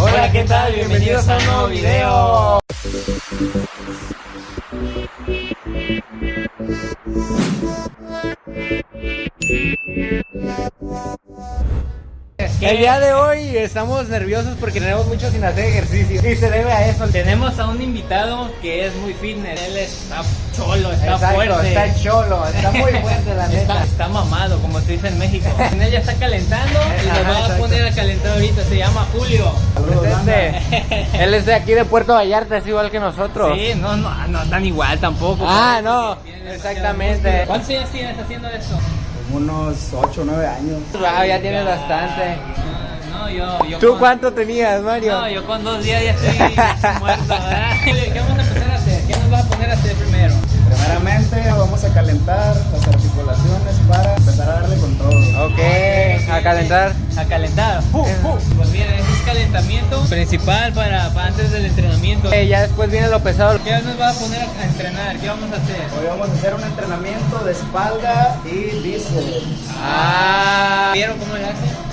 Hola, ¿qué tal? Bienvenidos a un nuevo video. El día de hoy estamos nerviosos porque tenemos mucho sin hacer ejercicio y se debe a eso. Tenemos a un invitado que es muy fitness. Él está cholo, está Exacto, fuerte. está cholo, está muy fuerte la neta. está mamado, como se dice en México. En él ya está calentando y nos va a poner a calentar ahorita. Se llama Julio. Presente. Él es de aquí de Puerto Vallarta, es igual que nosotros. Sí, no, no, no tan igual tampoco. Ah, no, exactamente. ¿Cuántos años tienes haciendo esto? Unos 8 o 9 años. Wow, ya tienes bastante. Ah, No, yo, yo ¿Tú con- cuánto tenías, Mario? No, yo con dos días ya estoy muerto, ¿verdad? ¿Qué vamos a empezar a hacer? ¿Qué nos vas a poner a hacer primero? Primeramente vamos a calentar las articulaciones para empezar a darle con todo. Ok, a calentar. A calentar. ¡Fu, fu! Pues miren, ese es calentamiento principal para, para antes del entrenamiento. Eh, ya después viene lo pesado. ¿Qué nos vas a poner a, entrenar? ¿Qué vamos a hacer? Hoy vamos a hacer un entrenamiento de espalda y bíceps. Ah. ¿Vieron cómo le hace?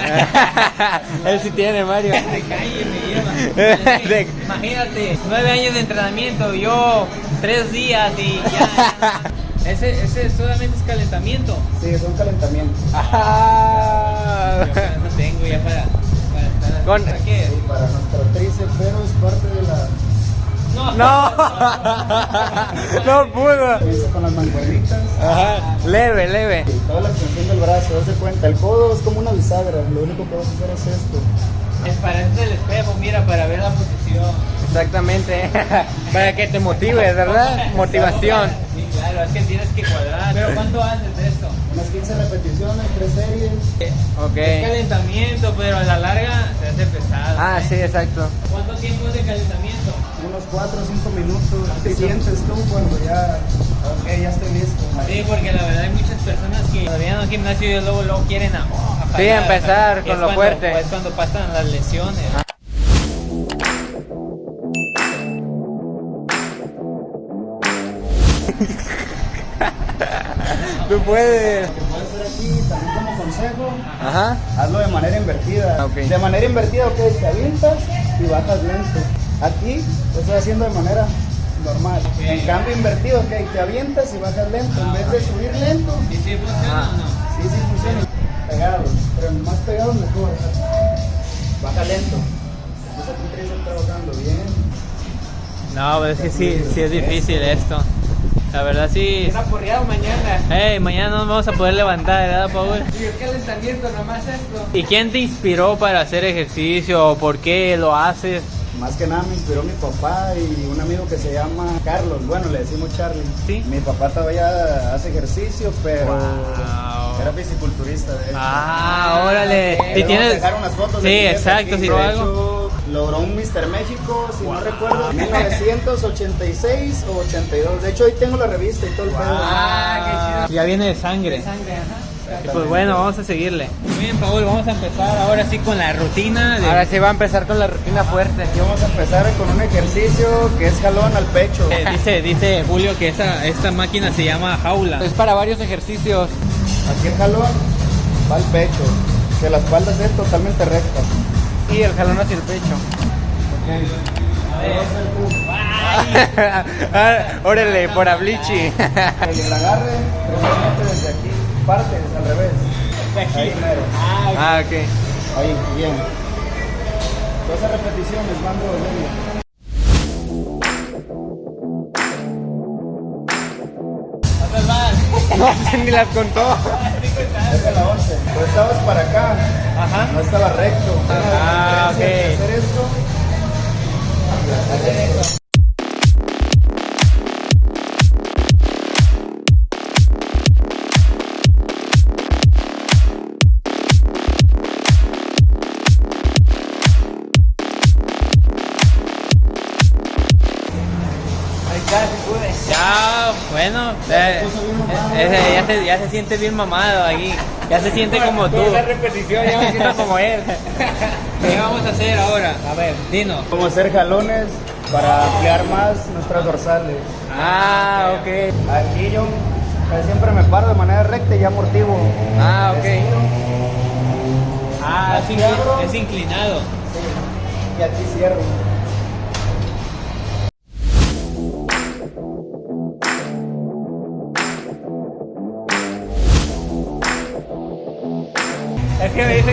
Él sí tiene, Mario. Se calle, me lleva. Imagínate, nueve años de entrenamiento, yo tres días y ya. Ese, ese solamente es calentamiento. Sí, es un calentamiento. Ah. Yo para eso tengo ya para, para estar Con- ¿Para qué? Sí, para nuestro tríceps, pero es parte de la. No. No, no pudo. Comienza con las mancuernitas Ajá. Leve, leve. y toda la extensión del brazo. Haz de cuenta, el codo es como una bisagra. Lo único que vas a hacer es esto. Es para eso el espejo, mira, para ver la posición. Exactamente. Para que te motives, ¿verdad? Motivación. Sí, claro, es que tienes que cuadrar. Pero ¿cuánto haces de esto? Unas 15 repeticiones, 3 series. Es Ok. calentamiento, pero a la larga se hace pesado. Ah, sí, exacto. ¿Cuánto tiempo es de calentamiento? Unos 4 o 5 minutos. ¿Qué sientes tú cuando ya, ok, ya estoy listo? Sí, porque la verdad hay muchas personas que todavía en el gimnasio y luego, luego quieren a, oh, a Sí, empezar con lo cuando- fuerte. Es cuando pasan las lesiones. Tú puedes. Lo que puedes hacer aquí también como consejo, Ajá. hazlo de manera invertida. Ok. De manera invertida, ok, te avientas y bajas lento. Aquí lo estoy haciendo de manera normal. En cambio invertido, ok, te avientas y bajas lento. En vez de subir lento, ¿Y si funciona Ah. o no? sí, sí funciona. Más pegados mejor. Baja lento. Aquí trabajando bien. No, pero es que sí, sí es difícil esto. La verdad sí. Está porreado mañana. Hey, mañana nos vamos a poder levantar, ¿verdad, Paul? Y el calentamiento, nomás esto. ¿Y quién te inspiró para hacer ejercicio? ¿Por qué lo haces? Más que nada me inspiró mi papá y un amigo que se llama Carlos. Bueno, le decimos Charlie. Sí. Mi papá todavía hace ejercicio, pero Wow. Era fisiculturista. De hecho. Ah, órale. a tienes... dejar unas fotos de Sí, jefe exacto, si de lo hecho, hago. logró un Mr. México, si no recuerdo, en 1986 o 82. De hecho, ahí tengo la revista y todo el pedo. Ah, Ya viene de sangre. Sangre, ajá. Y pues bueno, vamos a seguirle. Muy bien, Paul, vamos a empezar ahora sí con la rutina de... Ahora sí va a empezar con la rutina fuerte. Aquí vamos a empezar con un ejercicio que es jalón al pecho. Eh, dice, dice Julio que esta, esta máquina se llama jaula. Es para varios ejercicios. Aquí el jalón va al pecho, que la espalda esté totalmente recta. Y el jalón hacia el pecho. A ver. Ay, Ah, Órale, por ablichi. El agarre, desde aquí, partes al revés. Ahí mero. Ah, ok. Ahí, bien. 12 repeticiones, mando de medio. No, ni las contó. Es la 11. Tú estabas para acá, Ajá. no estaba recto. Ah, ok. Hacer esto. Ya, bueno, eh, eh, ya, se, ya se siente bien mamado aquí. Ya se siente como tú. Esa repetición ya me siento como él. ¿Qué vamos a hacer ahora? A ver, dinos. Vamos a hacer jalones para ampliar más nuestras dorsales. Ah, ok. Aquí yo casi siempre me paro de manera recta y ya amortiguo. Ah, ok. Ah, es, incli- es inclinado. y aquí cierro.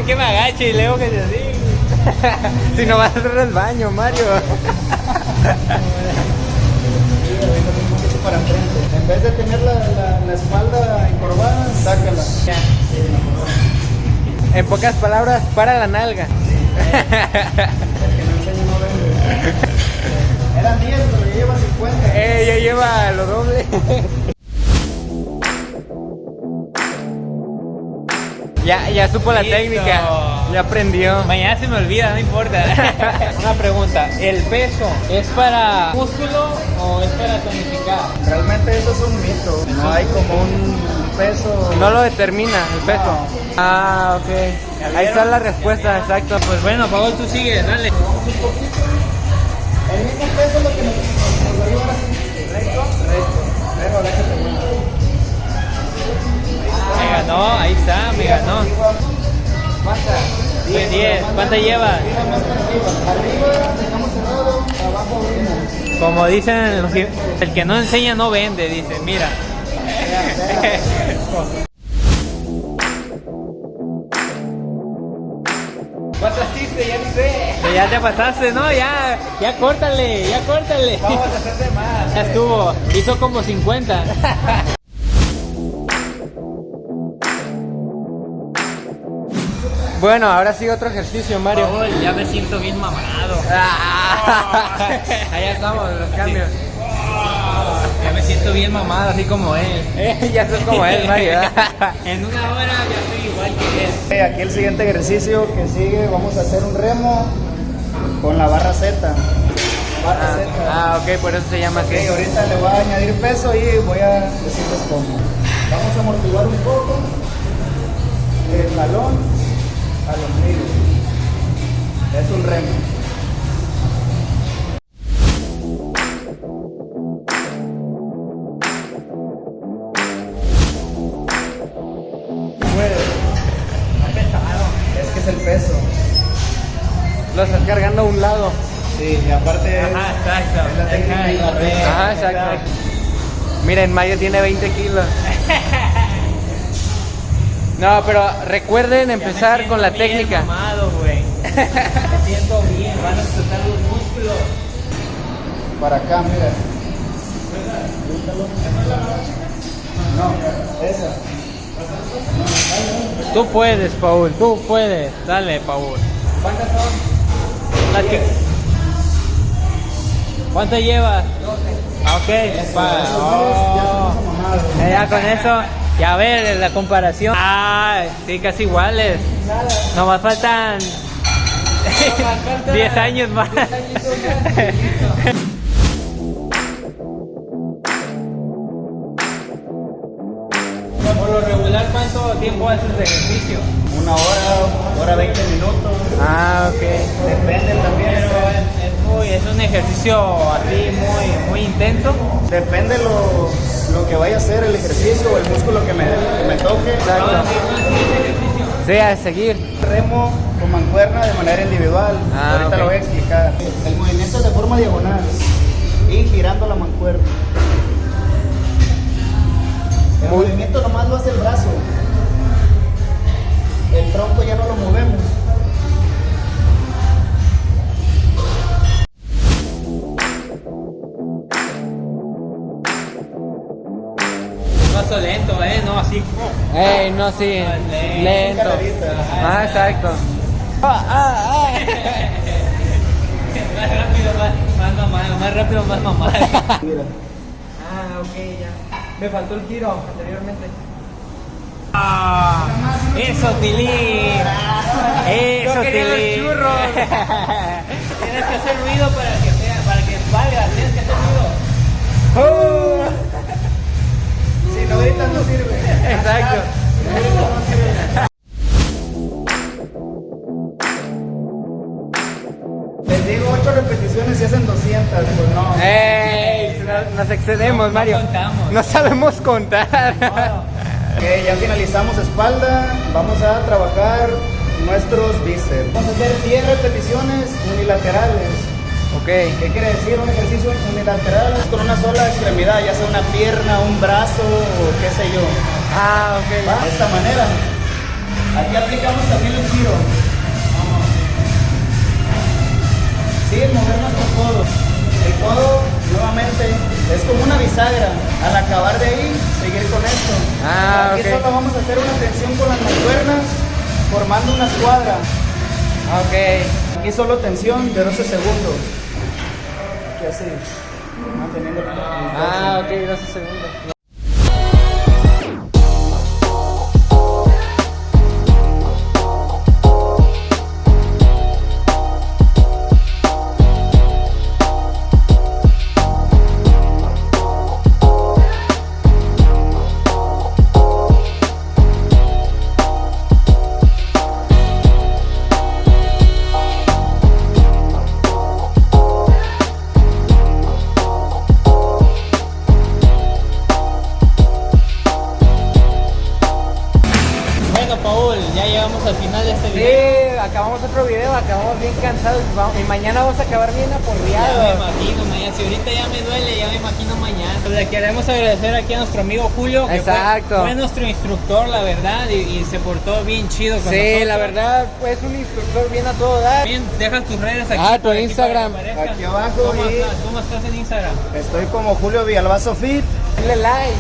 Que me agache y leo que se así. si no vas a hacer el baño, Mario. Para enfrente. En vez de tener la, la, la espalda encorvada, sácala. En pocas palabras, para la nalga. El que no enseña no vende. Eran 10, pero ya llevan 50. Eh, ya lleva lo doble. ya, ya supo la Listo. técnica. Ya aprendió. Mañana se me olvida, no importa. Una pregunta, ¿el peso es para músculo o es para tonificar? Realmente eso es un mito. No hay como un peso. No lo determina el peso. Ah, ok. Ahí está la respuesta, exacto. Pues bueno, Paul, tú sigue, dale. El mismo peso es lo que nos, abajo abrimos. Como dicen, el que no enseña no vende, dice, mira. ¿Cuánto hiciste? Ya ni sé. Que ya te pasaste, no, ya, ya córtale, ya córtale. Vamos a hacer de más. Ya estuvo, hizo como 50. Bueno, ahora sí otro ejercicio, Mario. Paul, ya me siento bien mamado. Ah, Allá estamos, los cambios. Ya me siento bien mamado, así como él. Eh, ya sos como él, Mario. En una hora ya estoy igual que él. Aquí el siguiente ejercicio que sigue, vamos a hacer un remo con la barra Z. Barra Ah, Z. ah, ok, por eso se llama así. ahorita le voy a añadir peso y voy a decirles cómo. Vamos a amortiguar un poco el talón Ajá, exacto. Miren, Mario tiene 20 kilos. No, pero recuerden empezar con la técnica. mamado, güey. Me siento bien, van a explotar los músculos. Para acá, mira. No, esa. Tú puedes, Paul, tú puedes. Dale, Paul. ¿Cuántas son? Las que- ¿Cuánto llevas? Ah, Ok, pa- Esos oh. Eh, Ya con eso, ya ver la comparación. Ah, sí, casi iguales. Nomás faltan 10 años más. Por lo regular, ¿cuánto tiempo haces de ejercicio? Una hora, hora 20 minutos. Ah, ok. Depende también. Pero es, un ejercicio así muy, muy intenso. Depende lo, lo que vaya a hacer el ejercicio o el músculo que me, que me toque. Exacto. Sí, a seguir. Remo con mancuerna de manera individual. Ah, Ahorita lo voy a explicar. El movimiento es de forma diagonal y girando la mancuerna. El Muy- movimiento nomás lo hace el brazo. El tronco ya no lo movemos. Paso lento, ¿eh? No así. Ey, no, sí. Lento. Ah, exacto. Ah, ah, ah. Más rápido, más, más mamado, más rápido, más mamado. Mira. Ah, ok, ya. Me faltó el giro anteriormente. Ah, eso, Tilín. Eso, Yo quería los Tilín. churros. Tienes que hacer ruido para que, sea- para que valga. Tienes que hacer ruido. Oh. Si no no sirve. Exacto. Les digo 8 repeticiones y hacen 200. Pues no. Ey, nos, nos excedemos, No Mario. contamos. No sabemos contar. Ok, ya finalizamos espalda. Vamos a trabajar nuestros bíceps. Vamos a hacer 10 repeticiones unilaterales. Ok. ¿Qué quiere decir un ejercicio unilateral? Con una sola extremidad, ya sea una pierna, un brazo o qué sé yo. Ah, ok. ¿Va? De esta manera. Aquí aplicamos también el giro. Sin mover nuestro codo. El codo, nuevamente, es como una bisagra. Al acabar de ahí, seguir con esto. Ah, Aquí solo vamos a hacer una tensión con las mancuernas, formando una escuadra. Ok. Aquí solo tensión de 12 segundos. Aquí así. Manteniendo Ah, ok, 12 segundos. Mañana vamos a acabar bien Ya me aporreados. imagino mañana, si ahorita ya me duele, ya me imagino mañana. Le queremos agradecer aquí a nuestro amigo Julio, que fue- Exacto. Fue, nuestro instructor, la verdad, y, y se portó bien chido con Sí, nosotros. la verdad, pues un instructor bien a todo dar. Bien, deja tus redes aquí. Ah, tu aquí Instagram. Aquí abajo ¿Cómo, y- estás? ¿Cómo estás en Instagram? Estoy como Julio Villalbazo Fit. Dale like.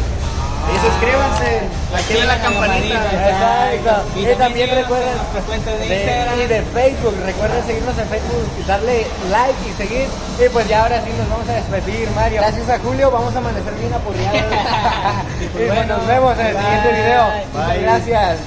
Y suscríbanse. Activen la Activen campanita. Exacto. Y también recuerden- de, De- Instagram. y de Facebook, recuerden seguirnos en Facebook y darle like y seguir. Y pues ya ahora sí nos vamos a despedir, Mario. Gracias a Julio, vamos a amanecer bien aporreados. Y pues bueno, nos vemos en el siguiente video. Bye. gracias.